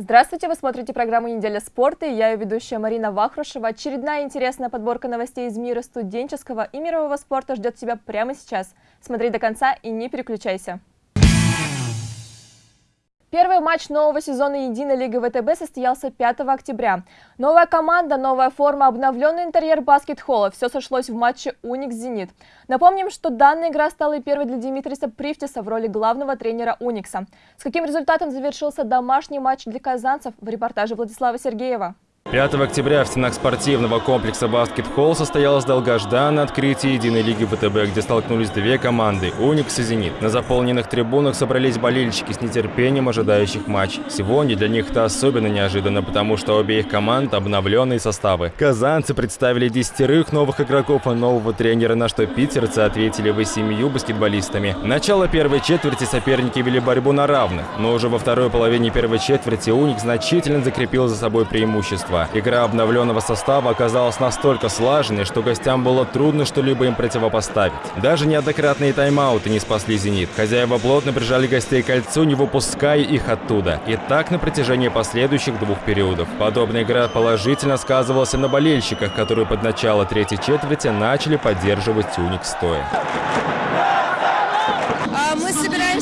Здравствуйте, вы смотрите программу «Неделя спорта» и я ее ведущая Марина Вахрушева. Очередная интересная подборка новостей из мира студенческого и мирового спорта ждет тебя прямо сейчас. Смотри до конца и не переключайся. Первый матч нового сезона Единой лиги ВТБ состоялся 5 октября. Новая команда, новая форма, обновленный интерьер баскет-холла – все сошлось в матче «Уникс-Зенит». Напомним, что данная игра стала первой для Димитриса Привтиса в роли главного тренера «Уникса». С каким результатом завершился домашний матч для казанцев в репортаже Владислава Сергеева. 5 октября в стенах спортивного комплекса «Баскет Холл» состоялось долгожданное открытие Единой лиги ВТБ, где столкнулись две команды – «Уникс» и «Зенит». На заполненных трибунах собрались болельщики с нетерпением ожидающих матч. Сегодня для них это особенно неожиданно, потому что обе их команд – обновленные составы. Казанцы представили десятерых новых игроков и нового тренера, на что питерцы ответили восемью баскетболистами. Начало первой четверти соперники вели борьбу на равных, но уже во второй половине первой четверти «Уникс» значительно закрепил за собой преимущество состава. Игра обновленного состава оказалась настолько слаженной, что гостям было трудно что-либо им противопоставить. Даже неоднократные тайм-ауты не спасли «Зенит». Хозяева плотно прижали гостей к кольцу, не выпуская их оттуда. И так на протяжении последующих двух периодов. Подобная игра положительно сказывалась на болельщиках, которые под начало третьей четверти начали поддерживать «Уник» стоя.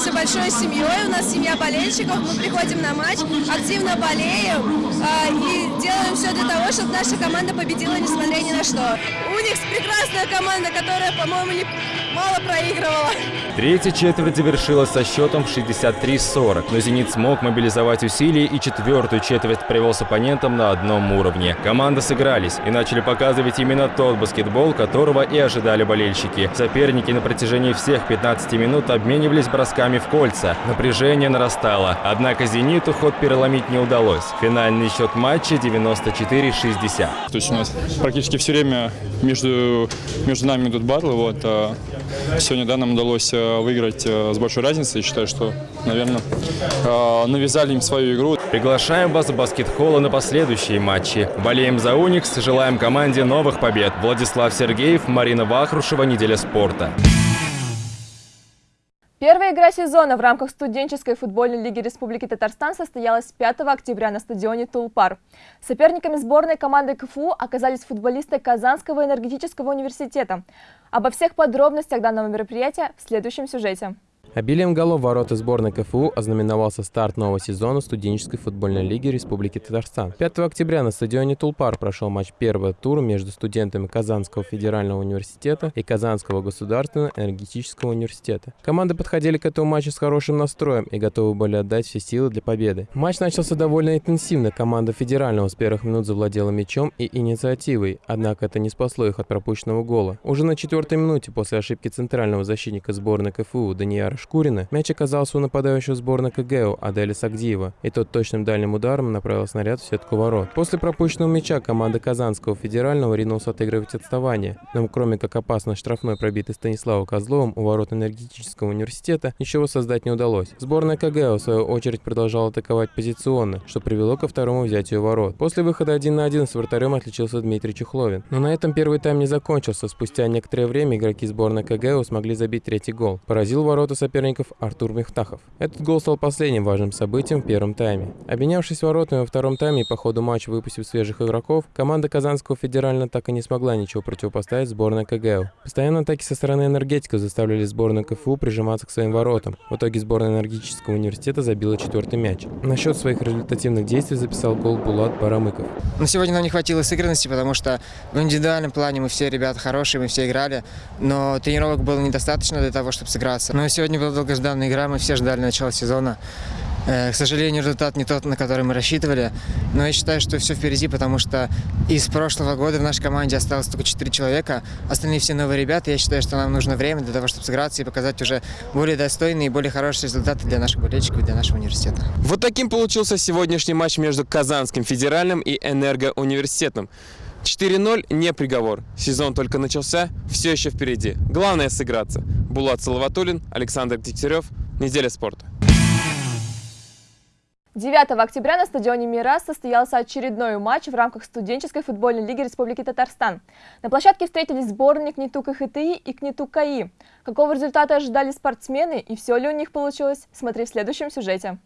Собираемся большой семьей, у нас семья болельщиков, мы приходим на матч, активно болеем а, и делаем все для того, чтобы наша команда победила, несмотря ни на что. Уникс прекрасная команда, которая, по-моему, мало проигрывала. Третья четверть завершилась со счетом в 63-40, но «Зенит» смог мобилизовать усилия и четвертую четверть привел с оппонентом на одном уровне. Команды сыгрались и начали показывать именно тот баскетбол, которого и ожидали болельщики. Соперники на протяжении всех 15 минут обменивались бросками в кольца. Напряжение нарастало, однако «Зениту» ход переломить не удалось. Финальный счет матча 94-60. То есть у нас практически все время между, между нами идут батлы. Вот, а сегодня да, нам удалось э, выиграть э, с большой разницей. Считаю, что, наверное, э, навязали им свою игру. Приглашаем вас в баскет-холла на последующие матчи. Болеем за «Уникс», желаем команде новых побед. Владислав Сергеев, Марина Вахрушева, «Неделя спорта». Первая игра сезона в рамках студенческой футбольной лиги Республики Татарстан состоялась 5 октября на стадионе Тулпар. Соперниками сборной команды КФУ оказались футболисты Казанского энергетического университета. Обо всех подробностях данного мероприятия в следующем сюжете. Обилием голов ворота сборной КФУ ознаменовался старт нового сезона студенческой футбольной лиги Республики Татарстан. 5 октября на стадионе Тулпар прошел матч первого тура между студентами Казанского федерального университета и Казанского государственного энергетического университета. Команды подходили к этому матчу с хорошим настроем и готовы были отдать все силы для победы. Матч начался довольно интенсивно. Команда федерального с первых минут завладела мячом и инициативой, однако это не спасло их от пропущенного гола. Уже на четвертой минуте после ошибки центрального защитника сборной КФУ Данияра Шкурина, мяч оказался у нападающего сборной КГУ Аделя Сагдиева, и тот точным дальним ударом направил снаряд в сетку ворот. После пропущенного мяча команда Казанского федерального ринулась отыгрывать отставание, но кроме как опасно штрафной пробитый Станиславом Козловым у ворот энергетического университета, ничего создать не удалось. Сборная КГУ в свою очередь продолжала атаковать позиционно, что привело ко второму взятию ворот. После выхода один на один с вратарем отличился Дмитрий Чухловин. Но на этом первый тайм не закончился. Спустя некоторое время игроки сборной КГУ смогли забить третий гол. Поразил ворота соперника соперников Артур Мехтахов. Этот гол стал последним важным событием в первом тайме. Обменявшись воротами во втором тайме и по ходу матча выпустив свежих игроков, команда Казанского федерального так и не смогла ничего противопоставить сборной КГУ. Постоянно атаки со стороны энергетиков заставляли сборную КФУ прижиматься к своим воротам. В итоге сборная энергетического университета забила четвертый мяч. На счет своих результативных действий записал гол Булат Барамыков. Но сегодня нам не хватило сыгранности, потому что в индивидуальном плане мы все ребята хорошие, мы все играли, но тренировок было недостаточно для того, чтобы сыграться. Но сегодня была долгожданная игра, мы все ждали начала сезона. Э, к сожалению, результат не тот, на который мы рассчитывали, но я считаю, что все впереди, потому что из прошлого года в нашей команде осталось только 4 человека, остальные все новые ребята. Я считаю, что нам нужно время для того, чтобы сыграться и показать уже более достойные и более хорошие результаты для наших болельщиков и для нашего университета. Вот таким получился сегодняшний матч между Казанским федеральным и Энергоуниверситетом. 4-0 не приговор. Сезон только начался, все еще впереди. Главное сыграться. Булат Салаватулин, Александр Дегтярев. Неделя спорта. 9 октября на стадионе «Мирас» состоялся очередной матч в рамках студенческой футбольной лиги Республики Татарстан. На площадке встретились сборные КНИТУ КХТИ и КНИТУ КАИ. Какого результата ожидали спортсмены и все ли у них получилось, смотри в следующем сюжете.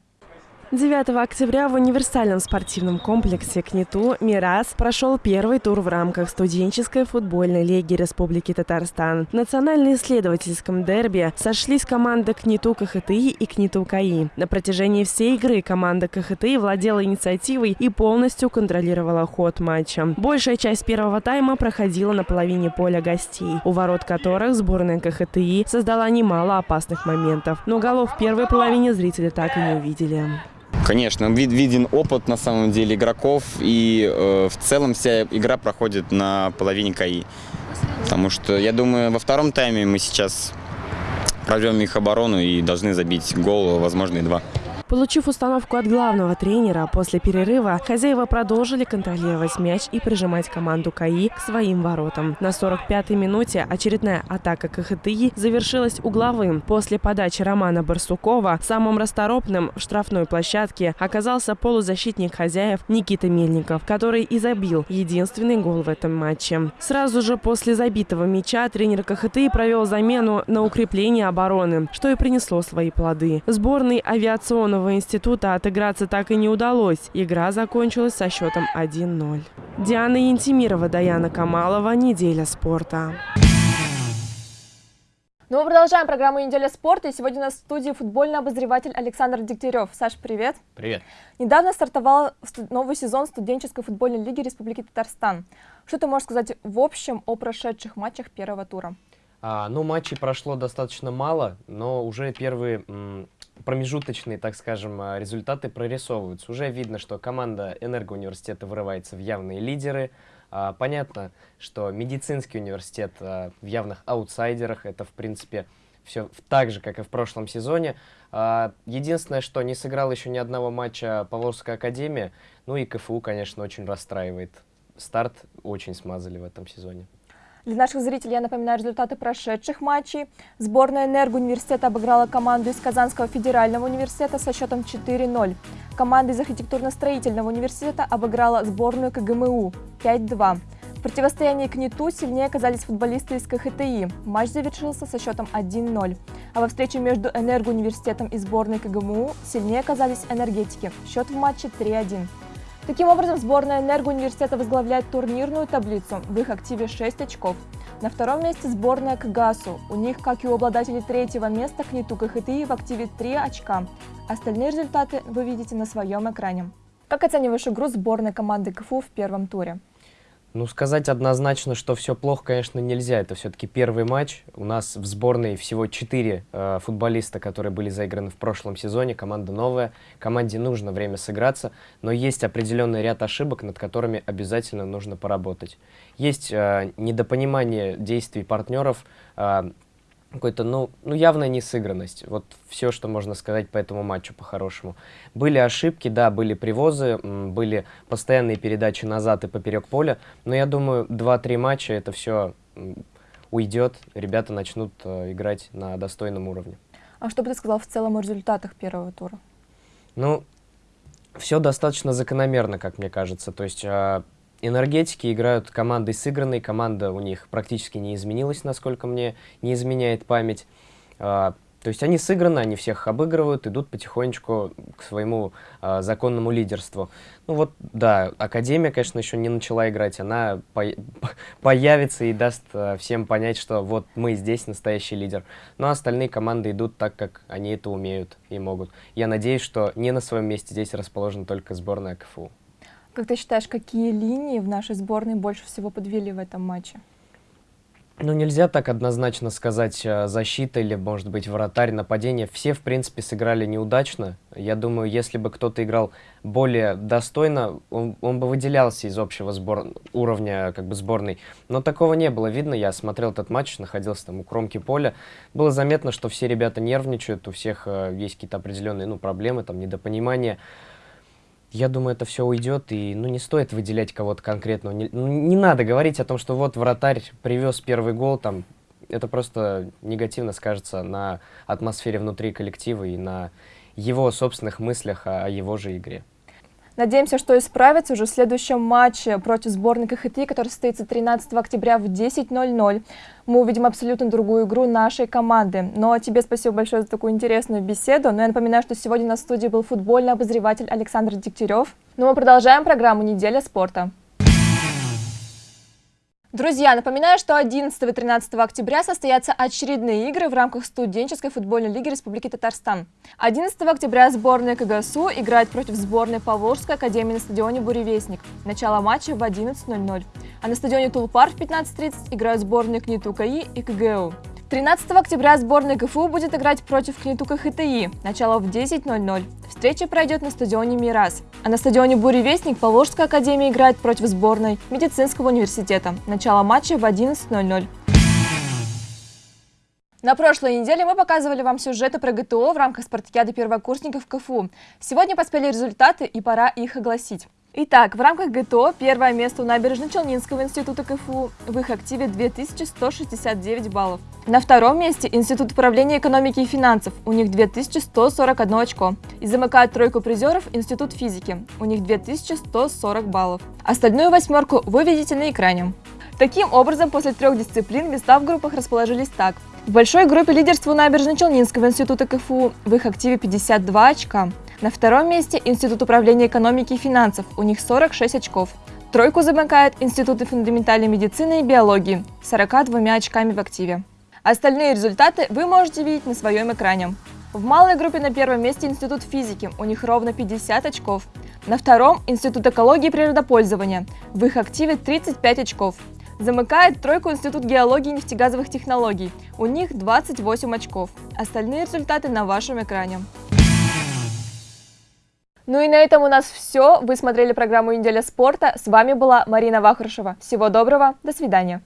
9 октября в универсальном спортивном комплексе КНИТУ «Мирас» прошел первый тур в рамках студенческой футбольной лиги Республики Татарстан. В национально-исследовательском дерби сошлись команды КНИТУ КХТИ и КНИТУ КАИ. На протяжении всей игры команда КХТИ владела инициативой и полностью контролировала ход матча. Большая часть первого тайма проходила на половине поля гостей, у ворот которых сборная КХТИ создала немало опасных моментов. Но голов в первой половине зрители так и не увидели. Конечно, вид, виден опыт на самом деле игроков, и э, в целом вся игра проходит на половине КАИ. Потому что, я думаю, во втором тайме мы сейчас прорвем их оборону и должны забить гол, возможно, и два. Получив установку от главного тренера, после перерыва хозяева продолжили контролировать мяч и прижимать команду КАИ к своим воротам. На 45-й минуте очередная атака КХТИ завершилась угловым. После подачи Романа Барсукова самым расторопным в штрафной площадке оказался полузащитник хозяев Никита Мельников, который и забил единственный гол в этом матче. Сразу же после забитого мяча тренер КХТИ провел замену на укрепление обороны, что и принесло свои плоды. Сборный авиационного военного института отыграться так и не удалось. Игра закончилась со счетом 1-0. Диана Янтимирова, Даяна Камалова. Неделя спорта. Ну, мы продолжаем программу «Неделя спорта». И сегодня у нас в студии футбольный обозреватель Александр Дегтярев. Саш, привет. Привет. Недавно стартовал новый сезон студенческой футбольной лиги Республики Татарстан. Что ты можешь сказать в общем о прошедших матчах первого тура? А, ну, матчей прошло достаточно мало, но уже первые промежуточные, так скажем, а, результаты прорисовываются. Уже видно, что команда Энергоуниверситета вырывается в явные лидеры. А, понятно, что медицинский университет а, в явных аутсайдерах. Это, в принципе, все так же, как и в прошлом сезоне. Единственное, что не сыграл еще ни одного матча Поволжская академия. Ну и КФУ, конечно, очень расстраивает. Старт очень смазали в этом сезоне. Для наших зрителей я напоминаю результаты прошедших матчей. Сборная Энергоуниверситета обыграла команду из Казанского федерального университета со счетом 4-0. Команда из архитектурно-строительного университета обыграла сборную КГМУ 5-2. В противостоянии к НИТУ сильнее оказались футболисты из КХТИ. Матч завершился со счетом 1-0. А во встрече между Энергоуниверситетом и сборной КГМУ сильнее оказались энергетики. Счет в матче 3-1. Таким образом, сборная Энергоуниверситета возглавляет турнирную таблицу. В их активе 6 очков. На втором месте сборная КГАСу. У них, как и у обладателей третьего места, КНИТУ КХТИ в активе 3 очка. Остальные результаты вы видите на своем экране. Как оцениваешь игру сборной команды КФУ в первом туре? Ну, сказать однозначно, что все плохо, конечно, нельзя. Это все-таки первый матч. У нас в сборной всего четыре э, футболиста, которые были заиграны в прошлом сезоне. Команда новая. Команде нужно время сыграться. Но есть определенный ряд ошибок, над которыми обязательно нужно поработать. Есть э, недопонимание действий партнеров. Э, какой-то, ну, ну, явная несыгранность. Вот все, что можно сказать по этому матчу по-хорошему. Были ошибки, да, были привозы, были постоянные передачи назад и поперек поля, но я думаю, 2-3 матча это все уйдет, ребята начнут э, играть на достойном уровне. А что бы ты сказал в целом о результатах первого тура? Ну, все достаточно закономерно, как мне кажется. То есть э, Энергетики играют командой сыгранной, команда у них практически не изменилась, насколько мне не изменяет память. А, то есть они сыграны, они всех обыгрывают, идут потихонечку к своему а, законному лидерству. Ну вот, да, Академия, конечно, еще не начала играть, она по появится и даст а, всем понять, что вот мы здесь настоящий лидер. Но остальные команды идут так, как они это умеют и могут. Я надеюсь, что не на своем месте здесь расположена только сборная КФУ. Как ты считаешь, какие линии в нашей сборной больше всего подвели в этом матче? Ну, нельзя так однозначно сказать э, защита или, может быть, вратарь, нападение. Все, в принципе, сыграли неудачно. Я думаю, если бы кто-то играл более достойно, он, он бы выделялся из общего сбор... уровня как бы сборной. Но такого не было видно. Я смотрел этот матч, находился там у кромки поля. Было заметно, что все ребята нервничают, у всех э, есть какие-то определенные ну, проблемы, там, недопонимания. Я думаю, это все уйдет, и ну, не стоит выделять кого-то конкретного. Не, ну, не надо говорить о том, что вот вратарь привез первый гол, там, это просто негативно скажется на атмосфере внутри коллектива и на его собственных мыслях о его же игре. Надеемся, что исправится уже в следующем матче против сборной КХТ, который состоится 13 октября в 10.00. Мы увидим абсолютно другую игру нашей команды. Но тебе спасибо большое за такую интересную беседу. Но я напоминаю, что сегодня на студии был футбольный обозреватель Александр Дегтярев. Но мы продолжаем программу «Неделя спорта». Друзья, напоминаю, что 11 и 13 октября состоятся очередные игры в рамках студенческой футбольной лиги Республики Татарстан. 11 октября сборная КГСУ играет против сборной Поволжской академии на стадионе «Буревестник». Начало матча в 11.00. А на стадионе Тулпар в 15.30 играют сборные КНИТУ КАИ и КГУ. 13 октября сборная КФУ будет играть против Книтука ХТИ. Начало в 10.00. Встреча пройдет на стадионе «Мирас». А на стадионе «Буревестник» Поволжская академия играет против сборной медицинского университета. Начало матча в 11.00. На прошлой неделе мы показывали вам сюжеты про ГТО в рамках спартакиады первокурсников КФУ. Сегодня поспели результаты и пора их огласить. Итак, в рамках ГТО первое место у Набережно-Челнинского института КФУ. В их активе 2169 баллов. На втором месте Институт управления экономики и финансов. У них 2141 очко. И замыкает тройку призеров Институт физики. У них 2140 баллов. Остальную восьмерку вы видите на экране. Таким образом, после трех дисциплин места в группах расположились так. В большой группе лидерства Набережно-Челнинского института КФУ. В их активе 52 очка. На втором месте Институт управления экономики и финансов, у них 46 очков. Тройку замыкает Институт фундаментальной медицины и биологии, 42 очками в активе. Остальные результаты вы можете видеть на своем экране. В малой группе на первом месте Институт физики, у них ровно 50 очков. На втором – Институт экологии и природопользования, в их активе 35 очков. Замыкает тройку Институт геологии и нефтегазовых технологий, у них 28 очков. Остальные результаты на вашем экране. Ну и на этом у нас все. Вы смотрели программу «Неделя спорта». С вами была Марина Вахрушева. Всего доброго, до свидания.